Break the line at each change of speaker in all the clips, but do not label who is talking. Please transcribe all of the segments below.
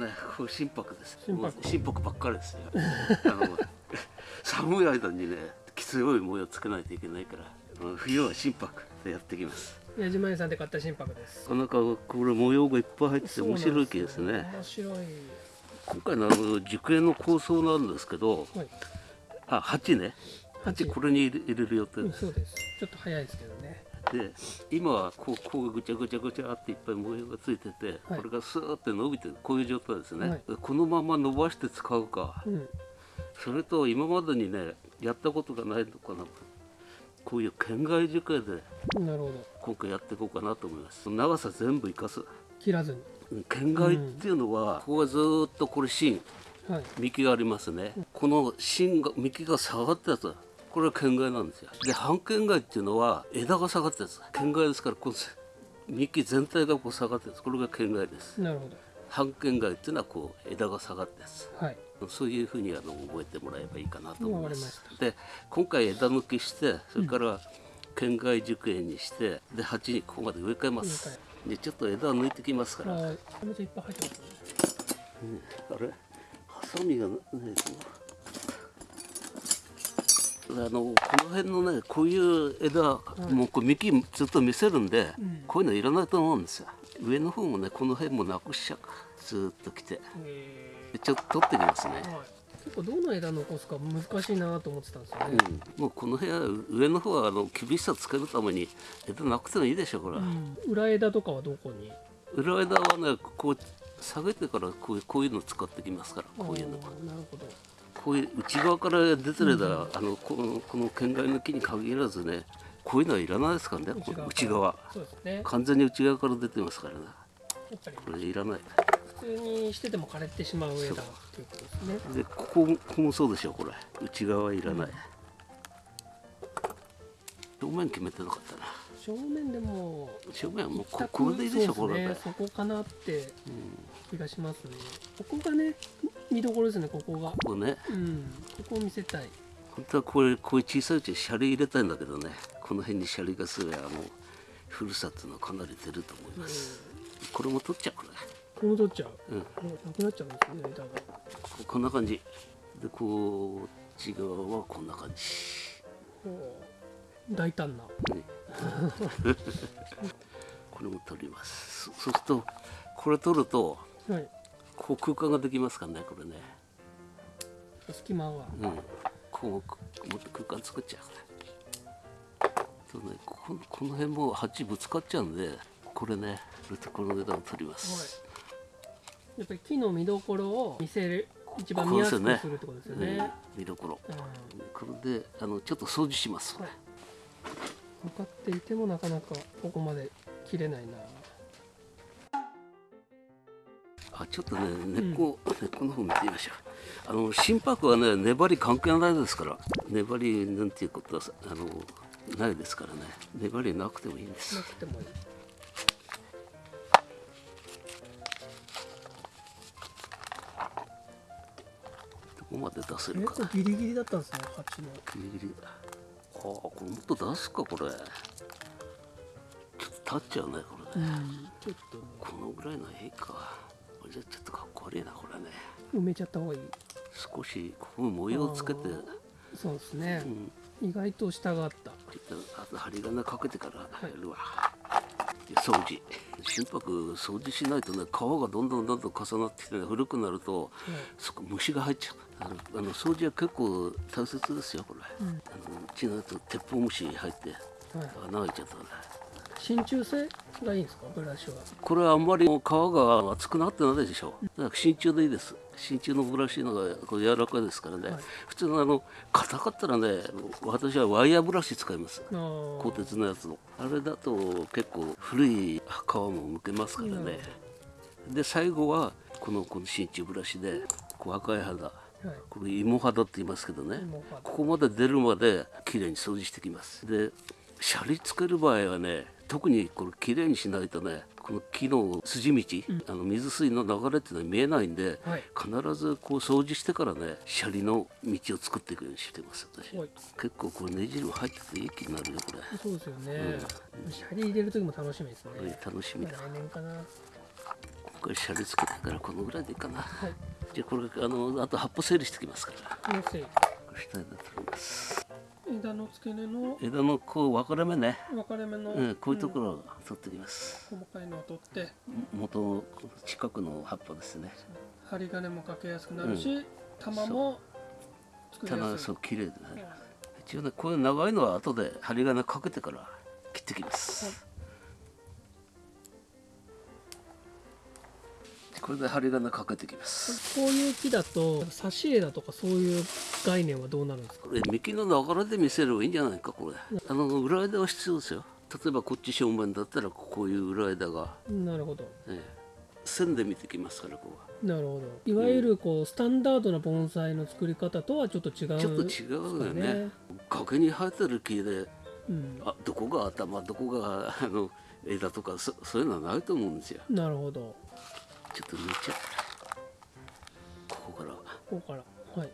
ねこれ心拍です。
心拍。
ばっかりですよあの寒い間にね強い模様つけないといけないからうん冬は心拍でやってきます。
矢島屋さんで買った心拍です。
なかなかこれ模様がいっぱい入ってて面白い木ですね。
面白い。
今回のあの熟園の構想なんですけど
はい。
あ鉢ね。鉢これに入れる予定
うん
です
そうです。ちょっと早いですけどね
で今はこうこうぐちゃぐちゃぐちゃっていっぱい模様がついてて、
はい。
これがスーって伸びてるこういう状態ですね、
はい。
このまま伸ばして使うか。
うん。
それと今までにねやったことがないのかな。こういう県外樹形で今回やっていこうかなと思います。長さ全部生かす。
切らずに。
県外っていうのは、ここがずーっとこれ芯
はい。
幹がありますね、この芯が幹が下がったやつこれは県外なんですよ。で半県外っていうのは枝が下がったやつ県外ですからこの幹全体がこう下がったやつこれが県外です。
なるほど。
半県外っていうのはこう枝が下がったやつ
はい。
そういうふうにあの覚えてもらえばいいかなと思います。で今回枝抜きしてそれから県外熟園にしてで鉢にここまで植え替えます。でちょっと枝抜いてきますから。
はい。めちゃめちゃいっぱい入ってますね。
あれ？ハサミがないかなあのこの辺のねこういう枝、もうこう幹ずっと見せるんで、
うん
こういうのいらないと思うんですよ。上の方もねこの辺もなくしちゃうずーっと来て。ちょっと取ってきますね、
ーはい。結構どの枝残すか難しいなと思ってたんですよね、
うん、もうこの部屋上の方はあの厳しさつけるために枝なくてもいいでしょこれ、
うん。裏枝とかはどこに？
裏枝はねこう下げてからこういうこういうの使ってきますからこういうの
なるほど
こういう内側から出てる枝、あのこのこの県外の木に限らずねこういうのはいらないですから。ね内側。完全に内側から出てますからね。これいらない。
普通にしてても枯れてしまう枝っていうことですね。
でここもここもそうでしょこれ。内側はいらない、表面決めてなかったな。
正面でも
正面はもうここれでいいでしょこれ
ね。そこかなって気がしますね。ここがね見どころですねここが。
こうね。
うんここを見せたい。
本当はこれこういう小さいうちにシャリ入れたいんだけどね。この辺にシャリがすればもう古さっていうのはかなり出ると思います、これも取っちゃうこれ
この取っちゃう、
うん。
もうなくなっちゃうんですね枝が
ここんな感じ。でこっち側はこんな感じ。
大胆な。
これも取ります。そそうするとこれ取ると
はい
こう空間ができますからねこれね。
隙間が
うん。こうもっと空間作っちゃうから。とねこここの辺も鉢ぶつかっちゃうんでこれねこの枝を取ります、
やっぱり木の見どころを見せる一番見やすくするってことですよね。
うん。見どころ。
うん。
これであのちょっと掃除します、
はい分かっていてもなかなかここまで切れないな
あちょっとね根っこ、根っこの方見てみましょう。あの心拍はね粘り関係ないですから粘りなんていうことはさあのないですからね。粘りなくてもいいんです。
なくてもいい。
どこまで出せるか。
ギリギリだったんですね鉢の。
ギリギリ。ああこれもっと出すかこれ。ちょっと立っちゃうねこれね、
うん
このぐらいのええかこれじゃちょっとかっこ悪いなこれね。
埋めちゃった方がいい。
少しここに模様をつけて。
そうですね。
う、ん。
意外と下があった。
あと針金かけてからやるわ、で掃除。心拍掃除しないとね皮がどんどんどんどん重なってきて、ね、古くなるとそこ虫が入っちゃう。あのあの掃除は結構大切ですよこれ、
うん。
あのうちのやつ鉄砲虫入って
はい、
穴開いちゃったね
真鍮製がいいんですか？ブラシは。
これはあんまり皮が厚くなってないでしょだから真鍮でいいです。真鍮のブラシのがこれ柔らかいですからね、
はい。
普通のあの硬かったらね私はワイヤーブラシ使います。鋼鉄のやつの。あれだと結構古い皮も剥けますからね。で最後はこのこの真鍮ブラシでこう赤い肌。
はい。
これ芋肌って言いますけどね。ここまで出るまできれいに掃除してきます。でシャリつける場合はね特にこれきれいにしないとねこの木の筋道、あの水水の流れっていうのは見えないんで、
はい。
必ずこう掃除してからねシャリの道を作っていくようにしてます私
はい。
結構これねじる入ってていい気になるよこれ。
そうですよね、シャリ入れる時も楽しみですね、
これ楽しみだ。
来年かな。
今回シャリつけてからこのぐらいでいいかな。
はい。
じゃあこれあのあと葉っぱ整理してきますから。
のせい
これ下で取ります
枝の付け根の
枝のこう分かれ目ね、
分かれ目の、
うん、こういうところを取ってきます、
細かいのを取って。
元の近くの葉っぱですね。
針金もかけやすくなるし、玉も作りやすい。
そう綺麗でね
うん
一応ねこういう長いのは後で針金かけてから切ってきます、これで針金かけてきます。
こういう木だと挿し枝とかそういう概念はどうなるんですか？
これ幹の流れで見せればいいんじゃないかこれ。あの裏枝は必要ですよ。例えばこっち正面だったらこういう裏枝が、
なるほど。
ええ。線で見てきますからここ
なるほど。いわゆるこうスタンダードな盆栽の作り方とはちょっと違う
はちょっと違うよね。
ね。
崖に生えてる木で
うん、
あどこが頭どこがあの枝とかそそういうのはないと思うんですよ。
なるほど
ちょっと抜いちゃう。ここから。
ここからはい。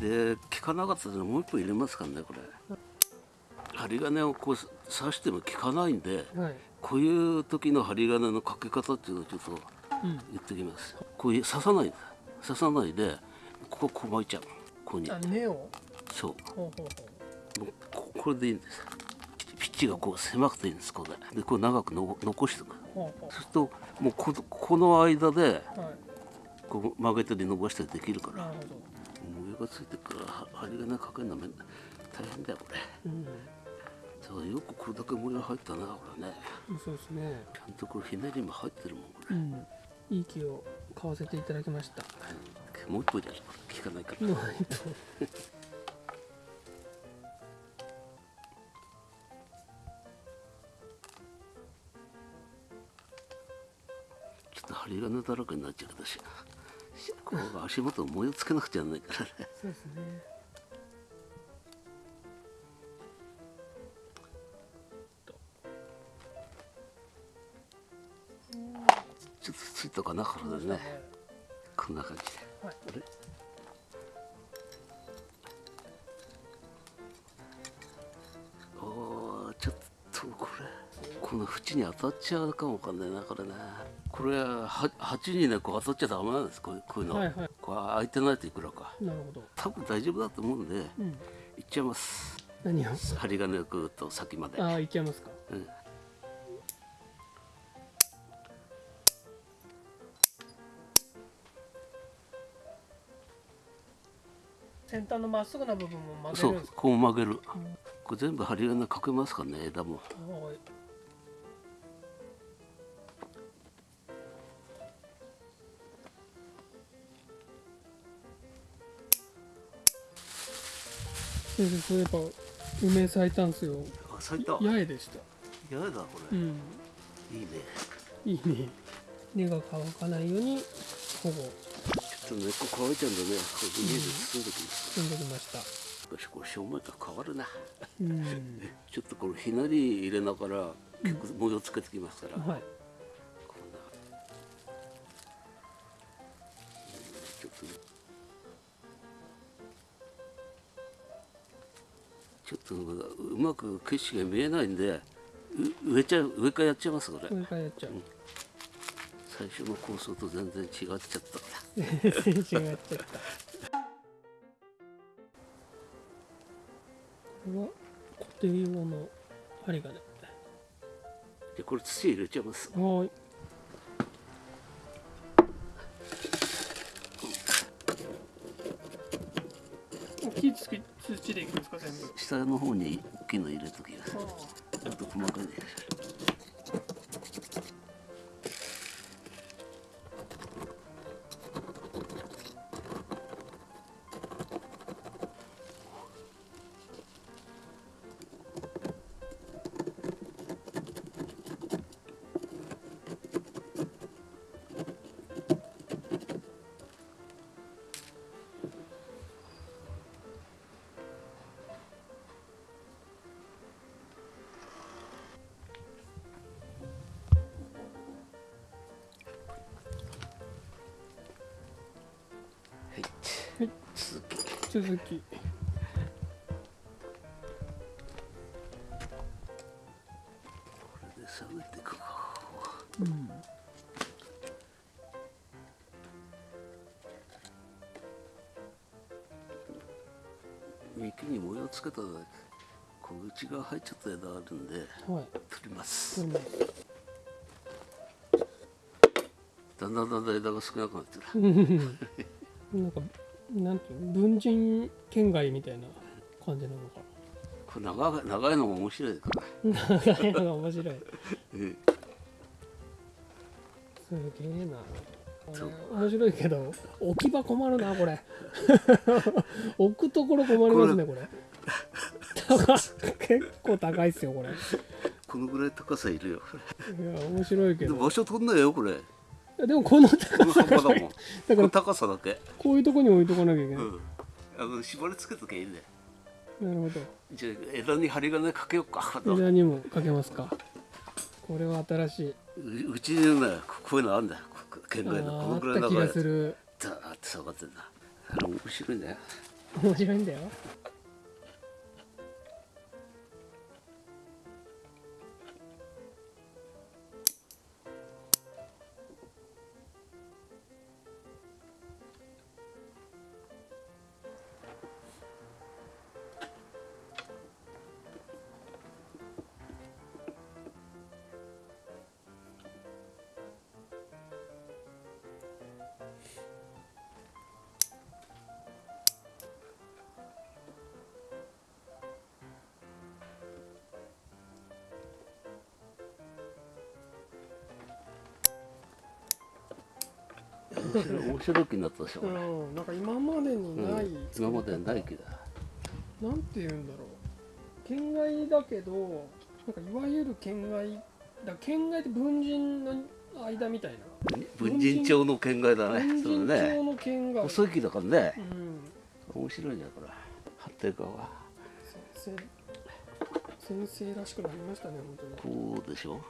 で効かなかったらもう一本入れますからねこれ。針金をこう刺しても効かないんで
はい。
こういう時の針金のかけ方っていうのをちょっと
うん
言ってきます。こういう刺さない刺さないでこここう巻いちゃう。ここに。
あ根を？
そう
ほう。
もうここれでいいんですチがこう狭くていいんですこれでこう長くの残しておくそうするともうここの間で
うはい
こう曲げたり伸ばしたりできるから。模様がついてるからは針金かけるのめん大変だよこれ。
うん
だからよくこれだけ模様入ったなこれね。
そうですね。
ちゃんとこれひねりも入ってるもんこれ、
うん。いい木を買わせていただきました。
もう一本じゃ効かないから、だらけになっちゃうけどししこう足元模様つけなくちゃならないからね。
そうですね
ちょっとついたかなこれでね。こんな感じで。
はい。
あれ？縁に当たっちゃうかもわかんないなこれね。これはは鉢にねこう当たっちゃダメなんですこういうの、
はいはい。
これ開いてないといくらか。
なるほど。
多分大丈夫だと思うんで
うん。
いっちゃいます。
何を？
針金をぐーっと先まで。
ああいっちゃいますか。
うん。
先端のまっすぐな部分も曲げ
そう
るんですか？
こう曲げる。これ全部針金かけますからね枝も。
はい先生そういえば梅咲いたんすよ。
あ咲いた。
八重でした。
やだこれ、
うん。
いいね。
いいね。根が乾かないように保護。
ちょっと根っこ乾いちゃうんでね。これビニールで包んできます、
進んできました。
しこれ正面から変わるな。
うん。
ちょっとこれひなり入れながら結構模様つけてきますから、
はい
ちょっとうまく景色が見えないんでう上ちゃう上からやっちゃいますこれ、
上からやっちゃう。
最初の構想と全然違っちゃった。
全然違っちゃったこれは固定用の針金
じゃあこれ土入れちゃいます。
はーい土でいくんですか？全部
下の方に大きいの入れときますちょっと細かいねはい、続き。うん、幹に模様つけた小口が入っちゃった枝あるん。で、
はい、
取ります
取ります
だん。だん。だん。だん。枝が少なくなってる
なん。かなんていうの文人県外みたいな感じなのか。
これ長い長いのも面白いか。
長いのが面白い。
え
すげえな。面白いけど置き場困るなこれ。置くところ困りますねこれ。高結構高いっすよこれ。い
このぐらい高さいるよ
や面白いけど。
場所取んないよこれ
でもこの
こ
高さ
だもん。
だから
高さだけ。
こういうとこに置いとかなきゃいけない、
うん。あの縛り付けときゃいいんだよ。
なるほど。
じゃあ枝に針金かけようか。
枝にもかけますか。これは新しい。う
うちにねこういうのあるんだよ。こ県
あ
外の。この
ーあった気が
ぐらい長いやつ
する。
ザーって下がってんだ。面白いんだよ
面白いんだよ
白い面白い気になったでしょ、これ
うんなんか今までにない、
うん今まではないけど
なんて言うんだろう。県外だけどなんかいわゆる県外だ。県外って文人の間みたいな。
文人町の県外だね。
文人
ね。
町の県外、
細い木だからね。
うん。
面白いねこれ。張ってる側は
先生先生らしくなりましたね本当に。
こうでしょ？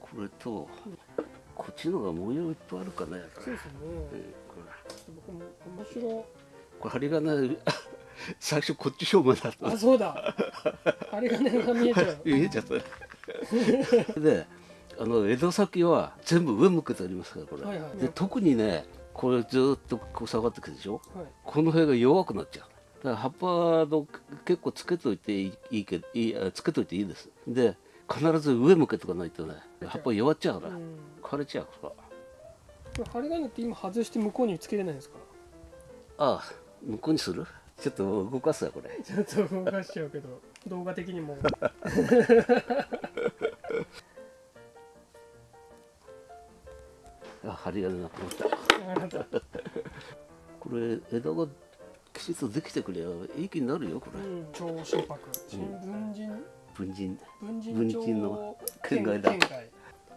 これとこっちのが模様いっぱいあるかね。
そうですね。
うんこれ。
面白
これ針金 最初こっち正面だった。
あそうだ。針金が見えちゃう。
見えちゃった。であの枝先は全部上向けてありますからこれ、
はいはい
で特にねこれずっとこう下がってくるでしょ？
はい。
この辺が弱くなっちゃう。だから葉っぱの結構つけといていいけどいいあつけといていいです。で必ず上向けとかないとね葉っぱ弱っちゃうから、
うん。
枯れちゃうか。
針金って今外して向こうにつけれないんですか？
ああ向こうにする？ちょっと動かすわこれ。
ちょっと動かしちゃうけど動画的にも。
あ針金なくなった。これ枝がきちっとできてくればいい気になるよこれ、
うん超心拍新文人？
文人。
文人
文
町
人の県外だ。
県外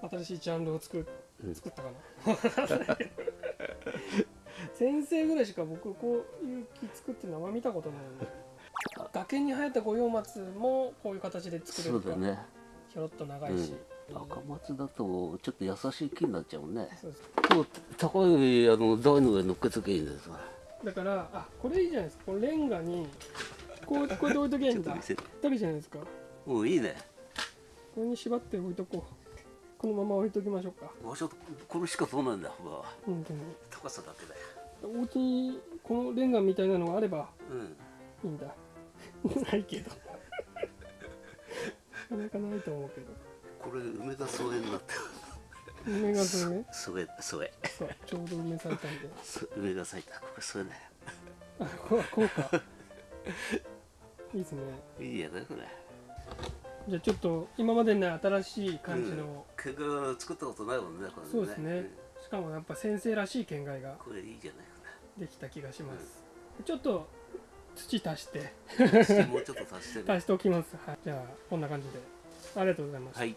新しいジャンルを作作ったかな？先生ぐらいしか僕こういう木作ってるのは見たことないんで。崖に生えた五葉松もこういう形で作れるか。
そうだね
ひょろっと長いし、
赤松だとちょっと優しい木になっちゃうね。
そう
高いあの台の上に乗っけとけばいいんですわ
だからあこれいいじゃないですか。このレンガにこうこうやって置いとけばいいんだ？
ちょっと見せて。
ぴったりじゃないですか。
もういいね。
これに縛って置いとこうこのまま置いときましょうか。
場所これしか取らないんだ。幅は
本当に
高さだけだよ。
お家にこのレンガみたいなのがあれば
うん。
いいんだ。ないけど。なかなかないと思うけど。
これ梅田添えになって
梅がそれね
添え添え
そうちょうど梅されたんで。
そ梅が咲いたこれ添えね
あこうこうか。いいですね。
いいやねこれ
じゃあちょっと今までにない新しい感じの、
結果作ったことないもんねこれね。
そうですね。しかもやっぱ先生らしい県外が
うんこれいいじゃない
できた気がします、ちょっと土足して。
もうちょっと足してね。
足しておきます、はい、じゃあこんな感じで。ありがとうございました。
はい